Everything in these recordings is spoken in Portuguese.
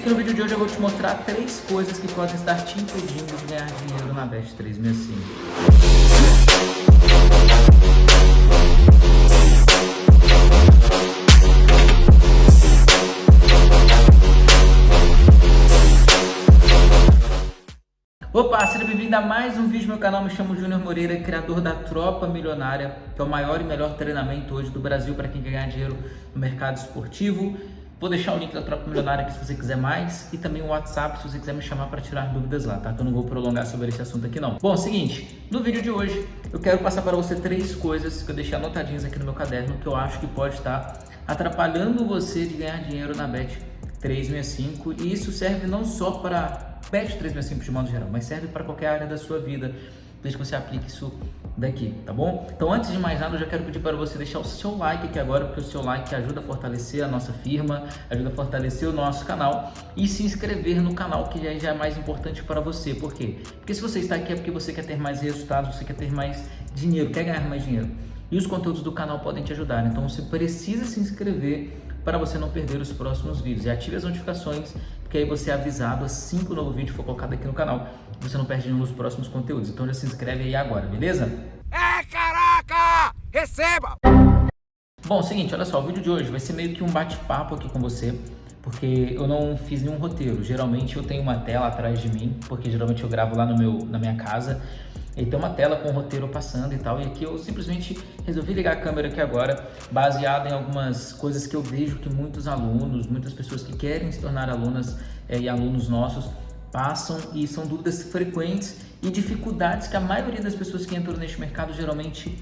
aqui no vídeo de hoje eu vou te mostrar três coisas que podem estar te impedindo de ganhar dinheiro na Bet365. Opa, seja bem-vindo a mais um vídeo no meu canal, me chamo Júnior Moreira, criador da Tropa Milionária, que é o maior e melhor treinamento hoje do Brasil para quem quer ganhar dinheiro no mercado esportivo. Vou deixar o link da Tropa Milionária aqui se você quiser mais e também o WhatsApp se você quiser me chamar para tirar dúvidas lá, tá? Que eu não vou prolongar sobre esse assunto aqui não. Bom, seguinte, no vídeo de hoje eu quero passar para você três coisas que eu deixei anotadinhas aqui no meu caderno que eu acho que pode estar atrapalhando você de ganhar dinheiro na Bet 365 e isso serve não só para Bet 365 de modo geral, mas serve para qualquer área da sua vida, desde que você aplique isso daqui, tá bom? Então antes de mais nada, eu já quero pedir para você deixar o seu like aqui agora, porque o seu like ajuda a fortalecer a nossa firma, ajuda a fortalecer o nosso canal e se inscrever no canal, que já é mais importante para você. Por quê? Porque se você está aqui é porque você quer ter mais resultados, você quer ter mais dinheiro, quer ganhar mais dinheiro. E os conteúdos do canal podem te ajudar, então você precisa se inscrever para você não perder os próximos vídeos. E ative as notificações, porque aí você é avisado assim que o novo vídeo for colocado aqui no canal. Você não perde nenhum dos próximos conteúdos. Então já se inscreve aí agora, beleza? É, caraca! Receba! Bom, seguinte, olha só, o vídeo de hoje vai ser meio que um bate-papo aqui com você, porque eu não fiz nenhum roteiro. Geralmente eu tenho uma tela atrás de mim, porque geralmente eu gravo lá no meu, na minha casa, e tem uma tela com o roteiro passando e tal, e aqui eu simplesmente resolvi ligar a câmera aqui agora, baseado em algumas coisas que eu vejo que muitos alunos, muitas pessoas que querem se tornar alunas é, e alunos nossos passam e são dúvidas frequentes e dificuldades que a maioria das pessoas que entram neste mercado geralmente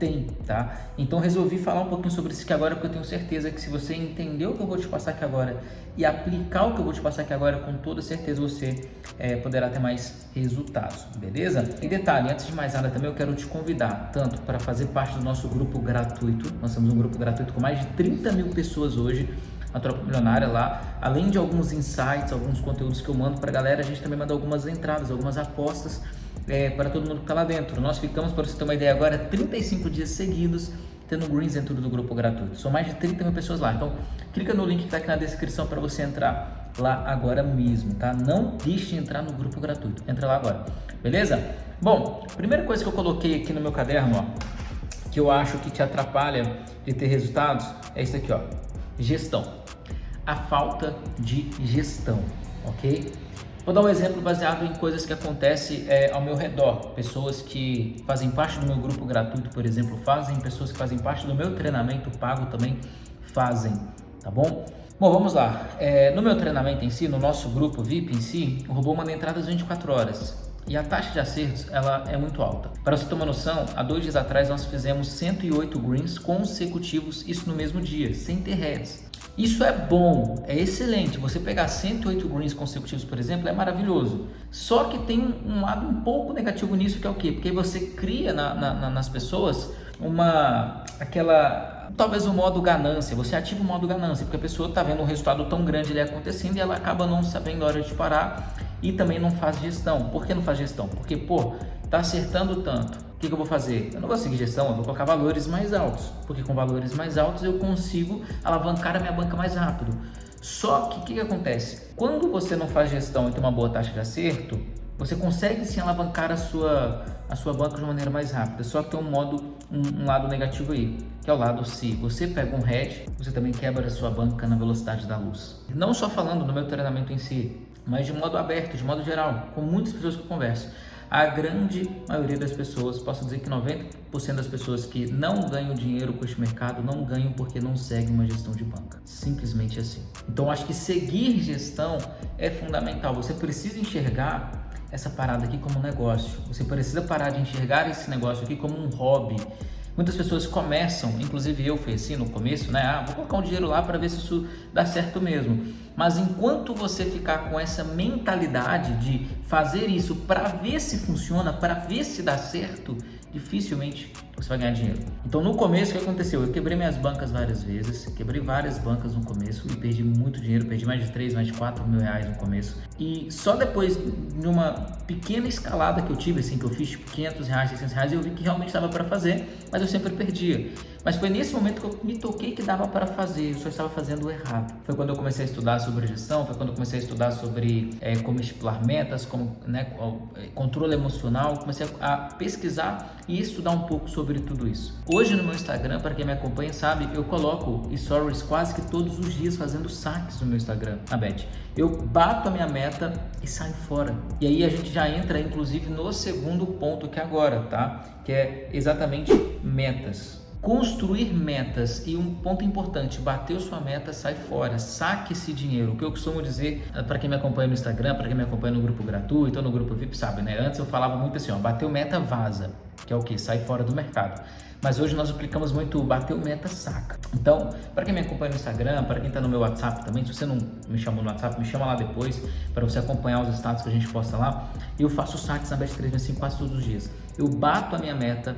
tem, tá? Então resolvi falar um pouquinho sobre isso aqui agora, porque eu tenho certeza que se você entender o que eu vou te passar aqui agora e aplicar o que eu vou te passar aqui agora, com toda certeza você é, poderá ter mais resultados, beleza? E detalhe, antes de mais nada também eu quero te convidar, tanto para fazer parte do nosso grupo gratuito, nós temos um grupo gratuito com mais de 30 mil pessoas hoje, a Tropa Milionária lá, além de alguns insights, alguns conteúdos que eu mando para a galera, a gente também manda algumas entradas, algumas apostas é, para todo mundo que está lá dentro. Nós ficamos, para você ter uma ideia agora, 35 dias seguidos tendo greens dentro do grupo gratuito. São mais de 30 mil pessoas lá. Então, clica no link que está aqui na descrição para você entrar lá agora mesmo, tá? Não deixe de entrar no grupo gratuito. Entra lá agora, beleza? Bom, primeira coisa que eu coloquei aqui no meu caderno, ó, que eu acho que te atrapalha de ter resultados, é isso aqui, ó. Gestão. A falta de gestão, ok? Vou dar um exemplo baseado em coisas que acontecem é, ao meu redor. Pessoas que fazem parte do meu grupo gratuito, por exemplo, fazem. Pessoas que fazem parte do meu treinamento pago também fazem, tá bom? Bom, vamos lá. É, no meu treinamento em si, no nosso grupo VIP em si, o robô manda entradas 24 horas. E a taxa de acertos ela é muito alta. Para você uma noção, há dois dias atrás nós fizemos 108 greens consecutivos, isso no mesmo dia, sem ter heads. Isso é bom, é excelente. Você pegar 108 greens consecutivos, por exemplo, é maravilhoso. Só que tem um lado um pouco negativo nisso, que é o quê? Porque você cria na, na, nas pessoas uma aquela talvez o modo ganância, você ativa o modo ganância, porque a pessoa está vendo um resultado tão grande ali acontecendo e ela acaba não sabendo a hora de parar e também não faz gestão. Por que não faz gestão? Porque, pô, tá acertando tanto. Que, que eu vou fazer? Eu não vou seguir gestão, eu vou colocar valores mais altos, porque com valores mais altos eu consigo alavancar a minha banca mais rápido. Só que o que, que acontece? Quando você não faz gestão e tem uma boa taxa de acerto, você consegue sim alavancar a sua, a sua banca de maneira mais rápida. Só que tem um modo, um, um lado negativo aí, que é o lado se você pega um head, você também quebra a sua banca na velocidade da luz. Não só falando no meu treinamento em si, mas de modo aberto, de modo geral, com muitas pessoas que eu converso. A grande maioria das pessoas, posso dizer que 90% das pessoas que não ganham dinheiro com este mercado, não ganham porque não seguem uma gestão de banca. Simplesmente assim. Então, acho que seguir gestão é fundamental. Você precisa enxergar essa parada aqui como um negócio. Você precisa parar de enxergar esse negócio aqui como um hobby. Muitas pessoas começam, inclusive eu fui assim no começo, né? Ah, vou colocar um dinheiro lá para ver se isso dá certo mesmo. Mas enquanto você ficar com essa mentalidade de fazer isso para ver se funciona, para ver se dá certo, dificilmente você vai ganhar dinheiro. Então no começo o que aconteceu? Eu quebrei minhas bancas várias vezes, quebrei várias bancas no começo e perdi muito dinheiro, perdi mais de 3, mais de 4 mil reais no começo. E só depois de uma pequena escalada que eu tive, assim, que eu fiz tipo 500 reais, 600 reais, eu vi que realmente estava para fazer, mas eu sempre perdia. Mas foi nesse momento que eu me toquei que dava para fazer, eu só estava fazendo errado. Foi quando eu comecei a estudar sobre gestão, foi quando eu comecei a estudar sobre é, como estipular metas, como né, é, controle emocional, comecei a pesquisar e estudar um pouco sobre tudo isso. Hoje no meu Instagram, para quem me acompanha sabe, eu coloco stories quase que todos os dias fazendo saques no meu Instagram, na. Eu bato a minha meta e saio fora. E aí a gente já entra inclusive no segundo ponto que é agora, tá? Que é exatamente metas. Construir metas e um ponto importante, bateu sua meta, sai fora, saque esse dinheiro. O que eu costumo dizer eh, para quem me acompanha no Instagram, para quem me acompanha no grupo gratuito ou no grupo VIP, sabe, né? Antes eu falava muito assim, ó, bateu meta, vaza, que é o que? Sai fora do mercado. Mas hoje nós aplicamos muito bateu meta, saca. Então, para quem me acompanha no Instagram, para quem está no meu WhatsApp também, se você não me chamou no WhatsApp, me chama lá depois para você acompanhar os status que a gente posta lá. Eu faço saques na Bet365 quase todos os dias. Eu bato a minha meta,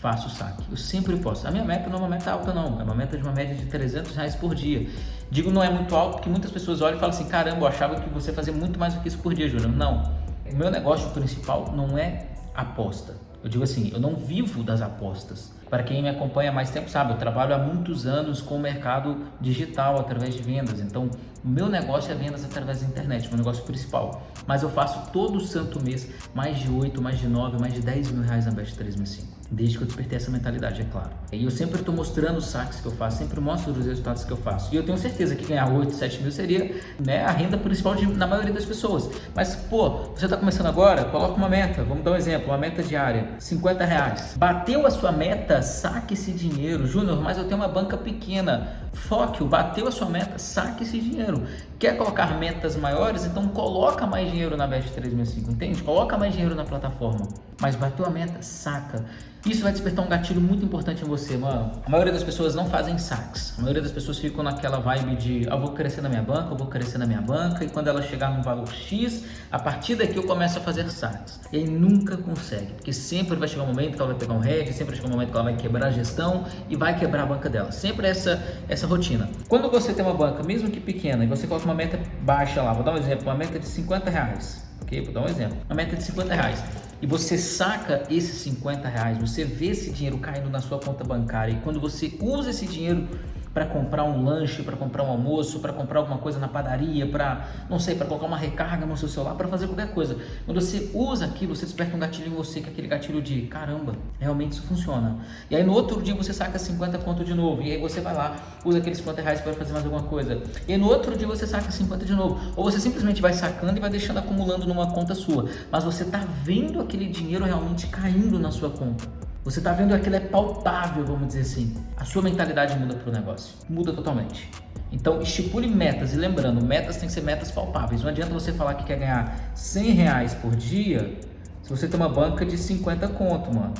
faço o saque. Eu sempre posso. A minha meta não é uma meta alta, não. É uma meta de uma média de 300 reais por dia. Digo não é muito alto porque muitas pessoas olham e falam assim: caramba, eu achava que você fazia muito mais do que isso por dia, Júnior. Não. O meu negócio principal não é aposta. Eu digo assim: eu não vivo das apostas. Para quem me acompanha há mais tempo sabe, eu trabalho há muitos anos com o mercado digital através de vendas. Então, o meu negócio é vendas através da internet, meu negócio principal. Mas eu faço todo santo mês mais de 8, mais de 9, mais de 10 mil reais na Best 365. Desde que eu despertei essa mentalidade, é claro. E eu sempre estou mostrando os saques que eu faço, sempre mostro os resultados que eu faço. E eu tenho certeza que ganhar 8, 7 mil seria né, a renda principal de, na maioria das pessoas. Mas, pô, você está começando agora, coloca uma meta. Vamos dar um exemplo, uma meta diária, 50 reais. Bateu a sua meta, saque esse dinheiro. Júnior, mas eu tenho uma banca pequena. Foque, bateu a sua meta, saque esse dinheiro. Quer colocar metas maiores? Então coloca mais dinheiro na Best 365, entende? Coloca mais dinheiro na plataforma. Mas bateu a meta, saca. Isso vai despertar um gatilho muito importante em você, mano. A maioria das pessoas não fazem saques. A maioria das pessoas ficam naquela vibe de eu vou crescer na minha banca, eu vou crescer na minha banca, e quando ela chegar num valor X, a partir daqui eu começo a fazer saques. E aí nunca consegue, porque sempre vai chegar um momento que ela vai pegar um head, sempre vai chegar um momento que ela vai quebrar a gestão e vai quebrar a banca dela. Sempre essa, essa rotina. Quando você tem uma banca, mesmo que pequena, e você coloca uma meta baixa lá, vou dar um exemplo, uma meta de 50 reais. Ok? Vou dar um exemplo. Uma meta de 50 reais e você saca esses 50 reais, você vê esse dinheiro caindo na sua conta bancária e quando você usa esse dinheiro para comprar um lanche, para comprar um almoço, para comprar alguma coisa na padaria, para, não sei, para colocar uma recarga no seu celular, para fazer qualquer coisa. Quando você usa aquilo, você desperta um gatilho em você, que é aquele gatilho de, caramba, realmente isso funciona. E aí no outro dia você saca 50 conto de novo, e aí você vai lá, usa aqueles 50 reais para fazer mais alguma coisa. E aí no outro dia você saca 50 de novo. Ou você simplesmente vai sacando e vai deixando acumulando numa conta sua. Mas você está vendo aquele dinheiro realmente caindo na sua conta. Você está vendo aquilo é palpável, vamos dizer assim. A sua mentalidade muda para o negócio. Muda totalmente. Então, estipule metas. E lembrando, metas têm que ser metas palpáveis. Não adianta você falar que quer ganhar 100 reais por dia se você tem uma banca de 50 conto, mano.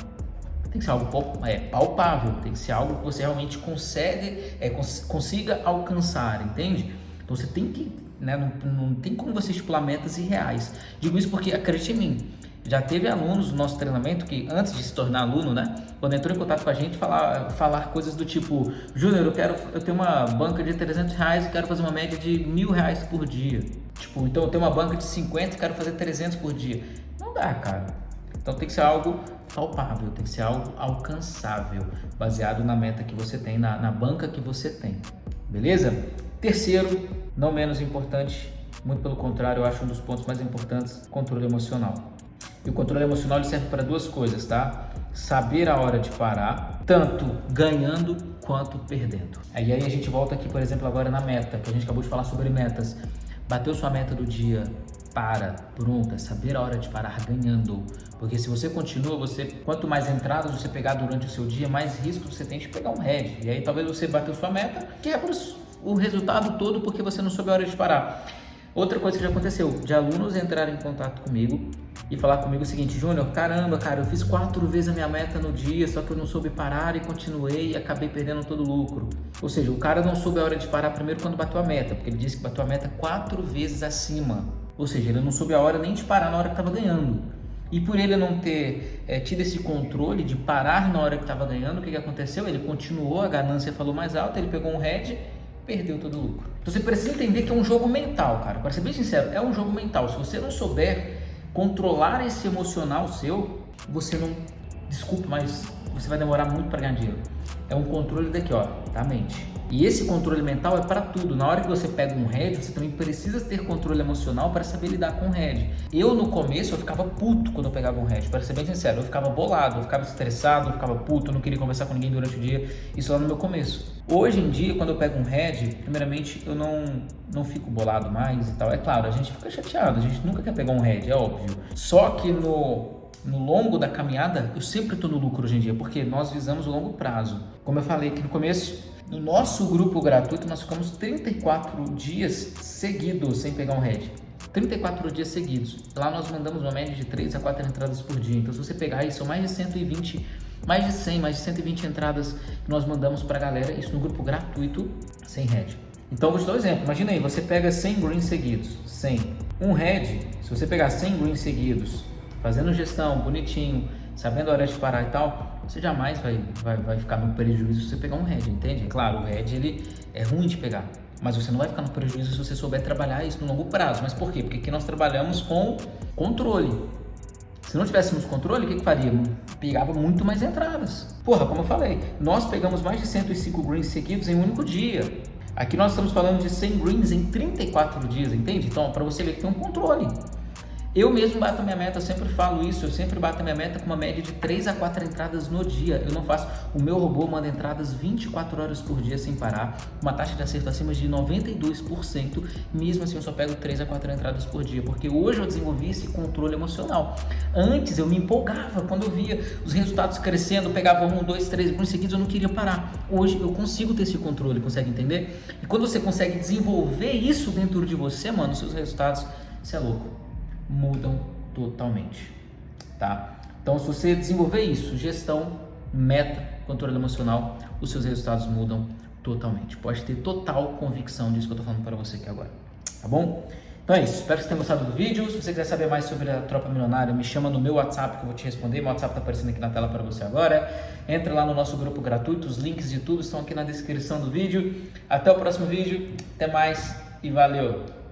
Tem que ser algo é, palpável. Tem que ser algo que você realmente consegue, é, cons consiga alcançar, entende? Então, você tem que... Né, não, não tem como você estipular metas irreais. Digo isso porque, acredite em mim, já teve alunos no nosso treinamento que, antes de se tornar aluno, né? Quando entrou em contato com a gente, falar, falar coisas do tipo: Júnior, eu quero, eu tenho uma banca de 300 reais e quero fazer uma média de mil reais por dia. Tipo, então eu tenho uma banca de 50 e quero fazer 300 por dia. Não dá, cara. Então tem que ser algo palpável, tem que ser algo alcançável, baseado na meta que você tem, na, na banca que você tem. Beleza? Terceiro, não menos importante, muito pelo contrário, eu acho um dos pontos mais importantes, controle emocional. E o controle emocional serve para duas coisas, tá? Saber a hora de parar, tanto ganhando quanto perdendo. Aí, aí a gente volta aqui, por exemplo, agora na meta, que a gente acabou de falar sobre metas. Bateu sua meta do dia, para, pronto, é saber a hora de parar ganhando. Porque se você continua, você quanto mais entradas você pegar durante o seu dia, mais risco você tem de pegar um head. E aí talvez você bateu sua meta, quebra o resultado todo porque você não soube a hora de parar. Outra coisa que já aconteceu, de alunos entrarem em contato comigo e falar comigo o seguinte, Júnior, caramba, cara, eu fiz quatro vezes a minha meta no dia, só que eu não soube parar e continuei e acabei perdendo todo o lucro. Ou seja, o cara não soube a hora de parar primeiro quando bateu a meta, porque ele disse que bateu a meta quatro vezes acima. Ou seja, ele não soube a hora nem de parar na hora que estava ganhando. E por ele não ter é, tido esse controle de parar na hora que estava ganhando, o que, que aconteceu? Ele continuou, a ganância falou mais alto, ele pegou um head perdeu todo o lucro. Então você precisa entender que é um jogo mental, cara. Para ser bem sincero, é um jogo mental. Se você não souber controlar esse emocional seu, você não. Desculpe, mas você vai demorar muito para ganhar dinheiro. é um controle daqui, ó, da mente. E esse controle mental é para tudo. Na hora que você pega um head, você também precisa ter controle emocional para saber lidar com o head. Eu, no começo, eu ficava puto quando eu pegava um head. Para ser bem sincero, eu ficava bolado, eu ficava estressado, eu ficava puto, eu não queria conversar com ninguém durante o dia. Isso lá no meu começo. Hoje em dia, quando eu pego um head, primeiramente, eu não, não fico bolado mais e tal. É claro, a gente fica chateado, a gente nunca quer pegar um head, é óbvio. Só que no no longo da caminhada, eu sempre estou no lucro hoje em dia, porque nós visamos o longo prazo. Como eu falei aqui no começo, no nosso grupo gratuito, nós ficamos 34 dias seguidos sem pegar um head. 34 dias seguidos. Lá nós mandamos uma média de 3 a 4 entradas por dia. Então, se você pegar aí, são mais de 120, mais de 100, mais de 120 entradas que nós mandamos para a galera, isso no grupo gratuito, sem head. Então, vou te dar um exemplo. Imagina aí, você pega 100 greens seguidos, 100. Um head, se você pegar 100 greens seguidos, fazendo gestão, bonitinho, sabendo a hora de parar e tal, você jamais vai, vai, vai ficar no prejuízo se você pegar um head, entende? É claro, o head ele é ruim de pegar, mas você não vai ficar no prejuízo se você souber trabalhar isso no longo prazo. Mas por quê? Porque aqui nós trabalhamos com controle. Se não tivéssemos controle, o que, que faria? Pegava muito mais entradas. Porra, como eu falei, nós pegamos mais de 105 greens seguidos em um único dia. Aqui nós estamos falando de 100 greens em 34 dias, entende? Então, para você ver que tem um controle. Eu mesmo bato minha meta, eu sempre falo isso, eu sempre bato minha meta com uma média de 3 a 4 entradas no dia. Eu não faço, o meu robô manda entradas 24 horas por dia sem parar, uma taxa de acerto acima de 92%, mesmo assim eu só pego 3 a 4 entradas por dia, porque hoje eu desenvolvi esse controle emocional. Antes eu me empolgava quando eu via os resultados crescendo, pegava um, dois, três bons seguidos, eu não queria parar. Hoje eu consigo ter esse controle, consegue entender? E quando você consegue desenvolver isso dentro de você, mano, seus resultados, você é louco mudam totalmente, tá? Então, se você desenvolver isso, gestão, meta, controle emocional, os seus resultados mudam totalmente. Pode ter total convicção disso que eu estou falando para você aqui agora, tá bom? Então é isso, espero que você tenha gostado do vídeo. Se você quiser saber mais sobre a Tropa Milionária, me chama no meu WhatsApp que eu vou te responder. Meu WhatsApp está aparecendo aqui na tela para você agora. Entra lá no nosso grupo gratuito, os links de tudo estão aqui na descrição do vídeo. Até o próximo vídeo, até mais e valeu!